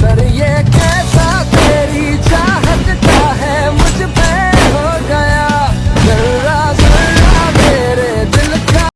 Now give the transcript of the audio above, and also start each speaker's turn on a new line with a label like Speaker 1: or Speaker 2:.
Speaker 1: Sarıya